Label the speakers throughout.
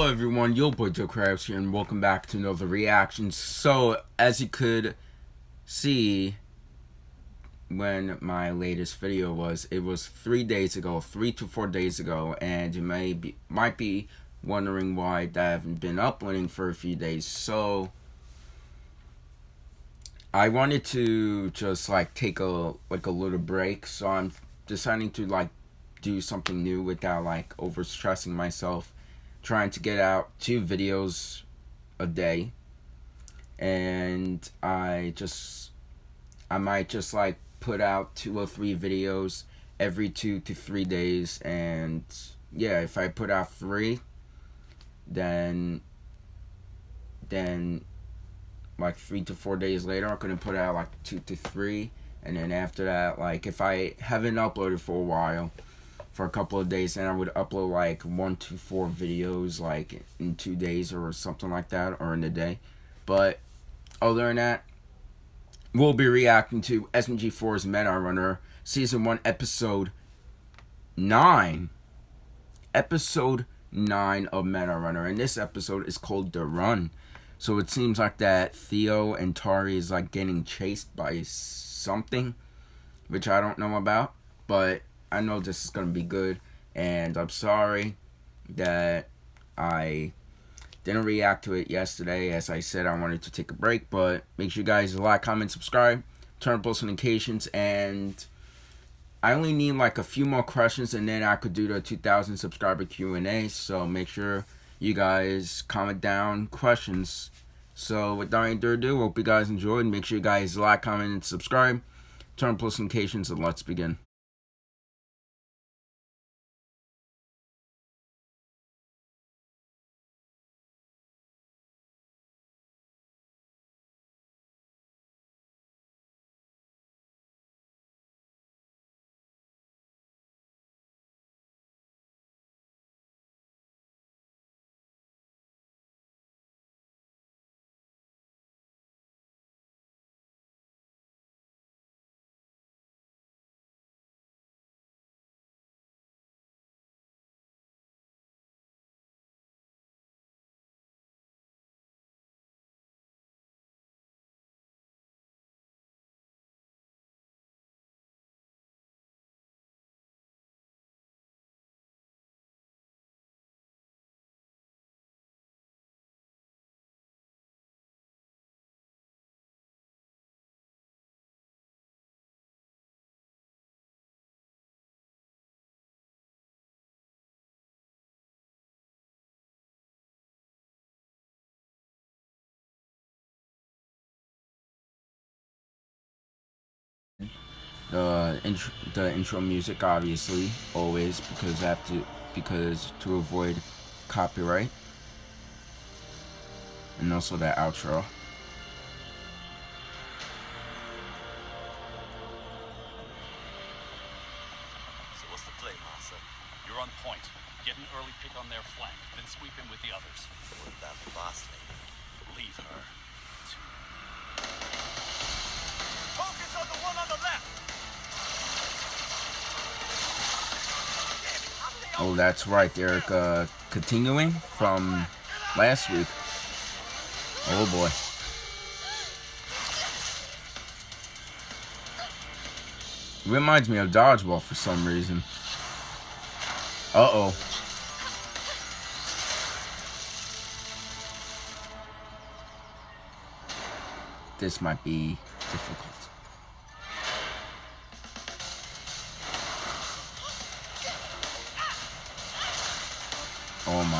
Speaker 1: Hello everyone, Yo Boy Joe Krabs here and welcome back to another reaction. So, as you could see when my latest video was, it was three days ago, three to four days ago, and you may be, might be wondering why I haven't been uploading for a few days. So, I wanted to just like take a, like a little break, so I'm deciding to like do something new without like overstressing myself trying to get out two videos a day. And I just I might just like put out two or three videos every two to three days. And yeah if I put out three then then like three to four days later I'm gonna put out like two to three. And then after that like if I haven't uploaded for a while for a couple of days and I would upload like one to four videos like in two days or something like that or in a day. But other than that, we'll be reacting to SMG4's Meta Runner Season 1 Episode 9. Episode 9 of Meta Runner. And this episode is called The Run. So it seems like that Theo and Tari is like getting chased by something, which I don't know about. But I know this is to be good. And I'm sorry that I didn't react to it yesterday. As I said, I wanted to take a break. But make sure you guys like, comment, subscribe, turn on post notifications. And I only need like a few more questions. And then I could do the 2,000 subscriber Q&A. So make sure you guys comment down questions. So without any further ado, hope you guys enjoyed. Make sure you guys like, comment, and subscribe. Turn on post notifications. And let's begin. The intro, the intro music obviously always because I have to because to avoid copyright and also that outro
Speaker 2: So what's the play, Masa? You're on point. Get an early pick on their flank, then sweep in with the others.
Speaker 3: What about the boss lady?
Speaker 2: Leave her. to
Speaker 3: Focus on the one on the left!
Speaker 1: Oh that's right they're uh, continuing from last week. Oh boy. Reminds me of dodgeball for some reason. Uh-oh. This might be difficult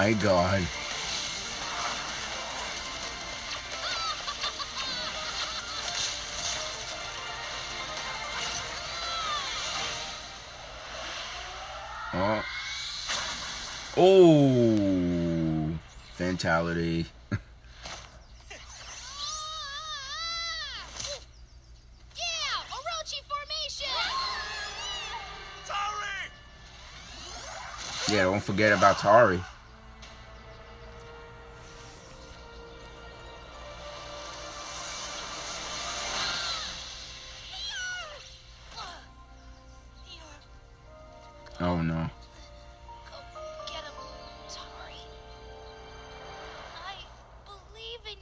Speaker 1: my god. Oh. Oh. Fatality.
Speaker 4: Yeah, Orochi formation.
Speaker 3: Tari!
Speaker 1: Yeah, don't forget about Tari.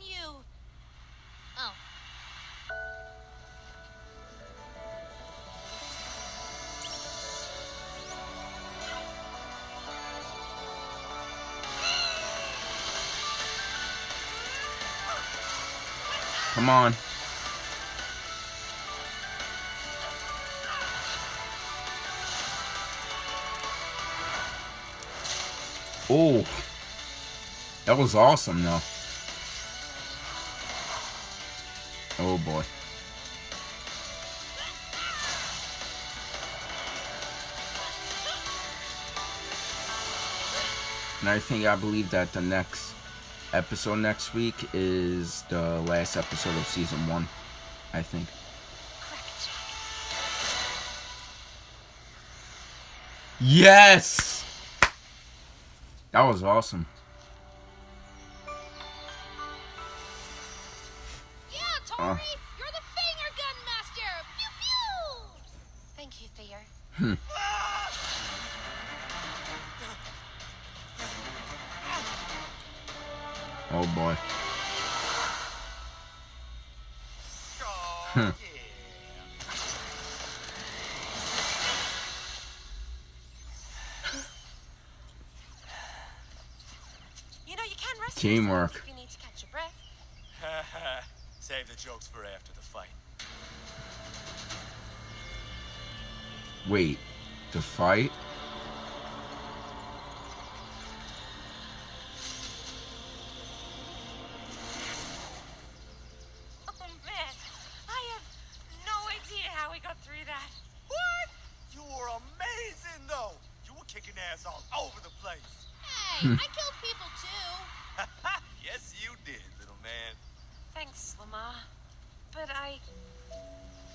Speaker 4: You. Oh.
Speaker 1: Come on. Oh. That was awesome though. Oh boy. And I think I believe that the next episode next week is the last episode of season one. I think. Yes! That was awesome.
Speaker 4: Yeah, Tari, uh. you're the Fanger Gun Master. Pew pew. Thank you, Theo. Hmm.
Speaker 1: Oh boy.
Speaker 3: Oh, yeah.
Speaker 5: Breath.
Speaker 3: Save the jokes for after the fight.
Speaker 1: Wait. The fight?
Speaker 5: Oh man, I have no idea how we got through that.
Speaker 3: What? You were amazing, though. You were kicking ass all over the place.
Speaker 4: Hey, I killed people too.
Speaker 3: yes, you did, little man.
Speaker 5: Thanks, Lamar. But I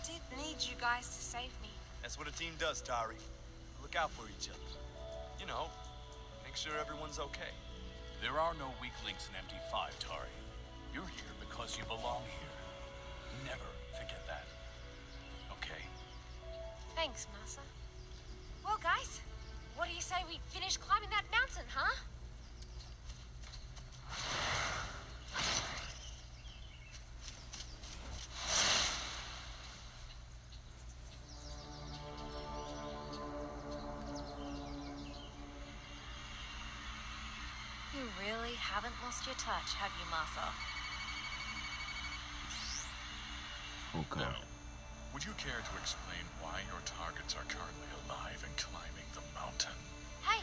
Speaker 5: did need you guys to save me.
Speaker 3: That's what a team does, Tari. Look out for each other. You know, make sure everyone's okay.
Speaker 2: There are no weak links in MD5, Tari. You're here because you belong here. Never forget that. Okay?
Speaker 5: Thanks, Masa. Well, guys, what do you say we finish climbing that mountain, huh? You really haven't lost your touch, have you, Masa?
Speaker 1: Oh god.
Speaker 6: Now, would you care to explain why your targets are currently alive and climbing the mountain?
Speaker 4: Hey,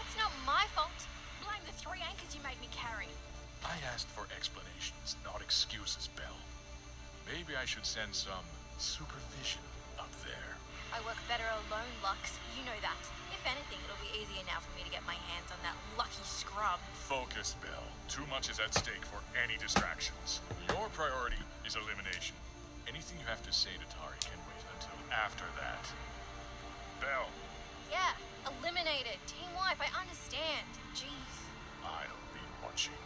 Speaker 4: that's not my fault. Blame the three anchors you made me carry.
Speaker 6: I asked for explanations, not excuses, Belle. Maybe I should send some supervision up there.
Speaker 4: I work better alone, Lux. You know that. If anything, it'll be easier now for me to get my hands on that lucky scrub.
Speaker 6: Focus, Belle. Too much is at stake for any distractions. Your priority is elimination. Anything you have to say to Tari can wait until after that. Belle,
Speaker 4: Yeah, eliminated. Team wipe, I understand. Jeez.
Speaker 6: I'll be watching.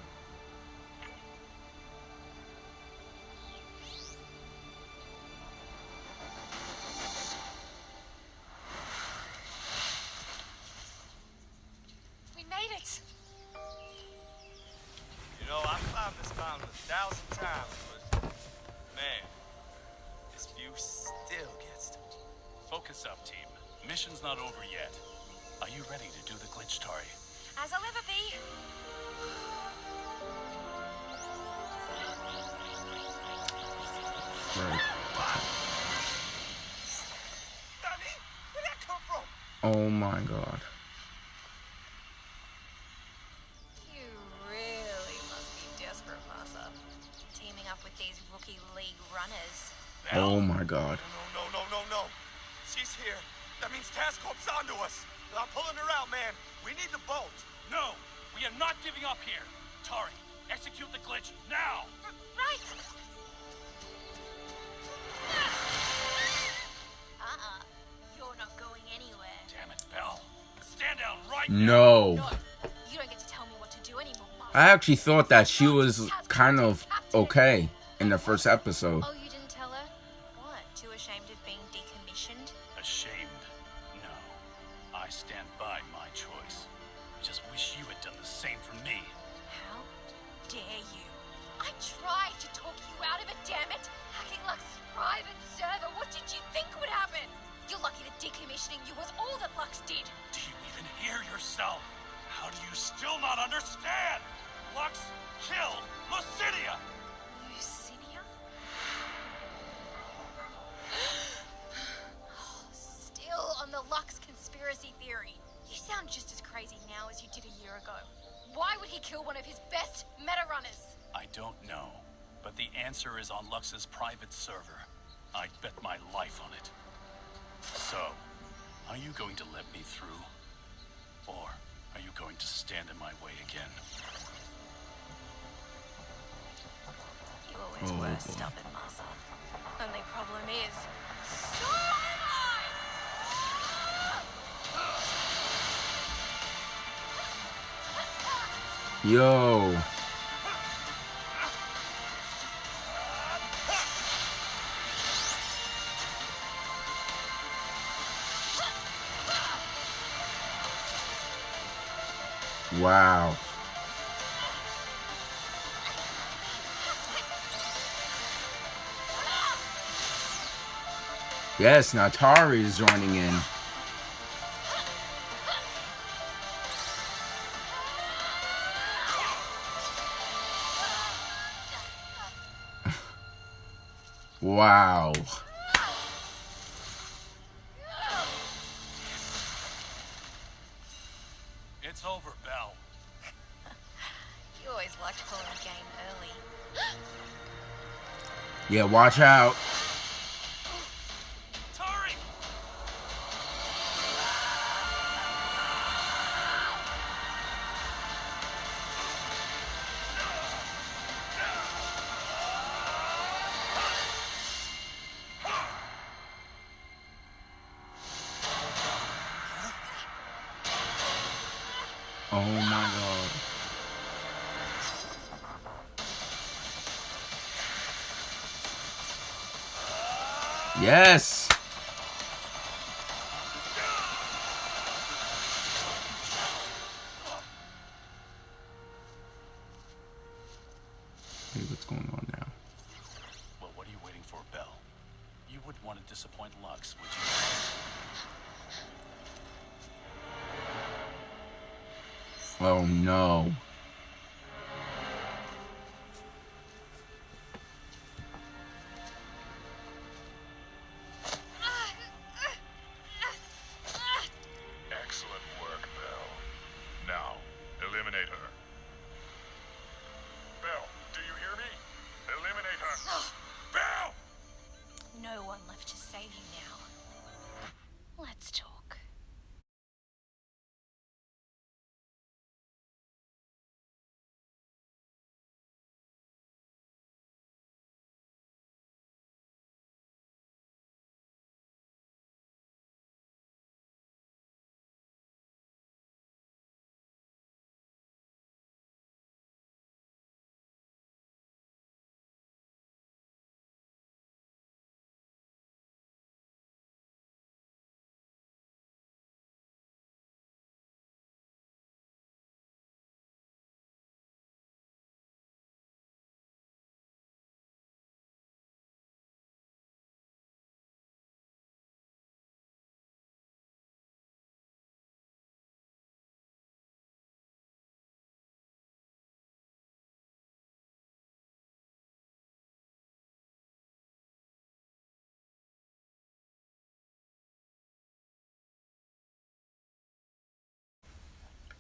Speaker 3: A thousand times, but man, this view still gets to me.
Speaker 2: Focus up, team. Mission's not over yet. Are you ready to do the glitch, Tari?
Speaker 5: As I'll ever be.
Speaker 1: Right.
Speaker 3: Danny, where'd that come from?
Speaker 1: Oh my god.
Speaker 5: Runners.
Speaker 1: Oh my god.
Speaker 3: No, no, no, no, no. She's here. That means Task Corp's onto us. I'm pulling her out, man. We need the bolt.
Speaker 2: No, we are not giving up here. Tari, execute the glitch now.
Speaker 5: Right. Uh-uh. You're not going anywhere.
Speaker 2: Damn it, Belle. Stand down right
Speaker 1: No.
Speaker 5: No, you don't get to tell me what to do anymore,
Speaker 1: I actually thought that she was kind of okay in the first episode.
Speaker 5: Oh,
Speaker 4: that you was all that Lux did.
Speaker 2: Do you even hear yourself? How do you still not understand? Lux killed Lucidia!
Speaker 5: Lucinia?
Speaker 4: Oh, still on the Lux conspiracy theory. You sound just as crazy now as you did a year ago. Why would he kill one of his best meta runners?
Speaker 2: I don't know, but the answer is on Lux's private server. I'd bet my life on it. So, are you going to let me through? Or are you going to stand in my way again?
Speaker 5: You always
Speaker 1: Oh,
Speaker 5: were
Speaker 1: boy.
Speaker 5: stubborn, Masa. Only problem is,
Speaker 4: So am I!
Speaker 1: Yo. Wow. Yes, now Tari is joining in. Wow.
Speaker 2: It's over, Belle.
Speaker 5: you always liked pulling the game early.
Speaker 1: Yeah, watch out. Oh my god. Yes. Oh no.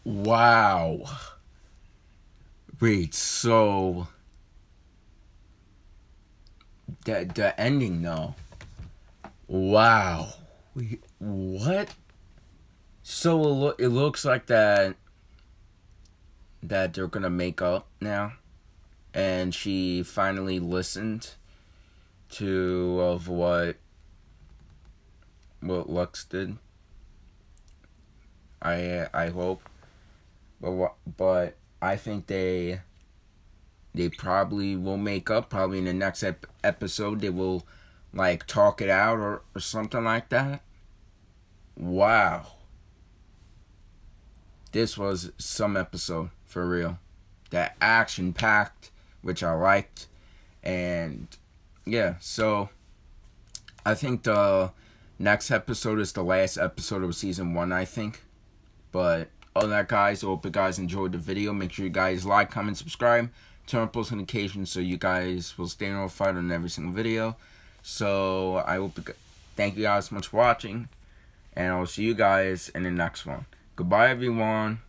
Speaker 1: Wow. Wait, so the the ending though. Wow. Wait, what? So it, lo- it looks like that that they're gonna make up now, and she finally listened to of what what Lux did. I I hope, but but I think they they probably will make up. Probably in the next ep- episode, they will like talk it out or, or something like that. Wow. This was some episode for real. That action packed, which I liked. And yeah, so I think the next episode is the last episode of season one, I think. But other that, guys, I hope you guys enjoyed the video. Make sure you guys like, comment, subscribe, turn on post notifications so you guys will stay notified on every single video. So I hope you, thank you guys so much for watching, and I'll see you guys in the next one. Goodbye, everyone.